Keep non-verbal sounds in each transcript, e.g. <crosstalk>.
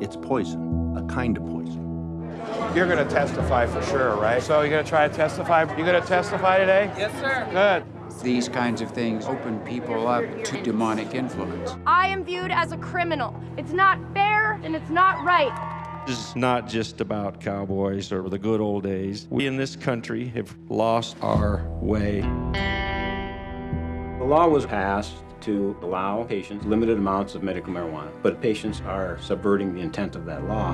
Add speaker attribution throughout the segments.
Speaker 1: It's poison, a kind of poison.
Speaker 2: You're going to testify for sure, right? So you're going to try to testify? You're going to testify today?
Speaker 3: Yes, sir.
Speaker 2: Good.
Speaker 3: These kinds of things open people up to demonic influence.
Speaker 4: I am viewed as a criminal. It's not fair and it's not right.
Speaker 5: This is not just about cowboys or the good old days. We in this country have lost our way.
Speaker 6: The law was passed to allow patients limited amounts of medical marijuana, but patients are subverting the intent of that law.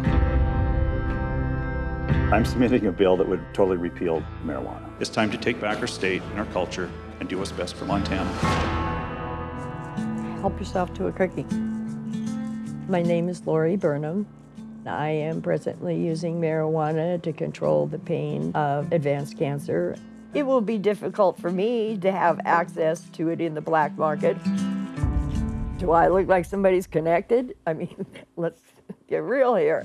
Speaker 7: I'm submitting a bill that would totally repeal marijuana.
Speaker 8: It's time to take back our state and our culture and do what's best for Montana.
Speaker 9: Help yourself to a cookie. My name is Lori Burnham. I am presently using marijuana to control the pain of advanced cancer. It will be difficult for me to have access to it in the black market. Do I look like somebody's connected? I mean, <laughs> let's get real here.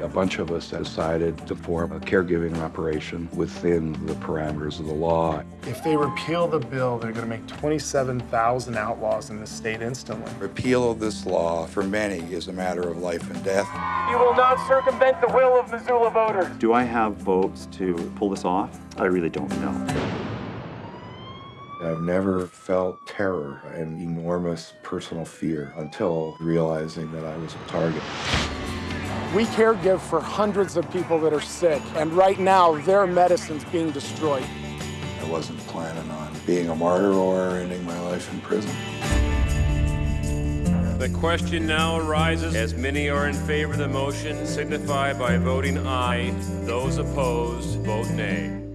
Speaker 10: A bunch of us decided to form a caregiving operation within the parameters of the law.
Speaker 2: If they repeal the bill, they're going to make 27,000 outlaws in the state instantly.
Speaker 11: Repeal of this law for many is a matter of life and death.
Speaker 2: You will not circumvent the will of Missoula voters.
Speaker 7: Do I have votes to pull this off? I really don't know.
Speaker 10: I've never felt terror and enormous personal fear until realizing that I was a target.
Speaker 2: We caregive for hundreds of people that are sick, and right now their medicine's being destroyed.
Speaker 11: I wasn't planning on being a martyr or ending my life in prison.
Speaker 12: The question now arises, as many are in favor of the motion, signify by voting aye. Those opposed, vote nay.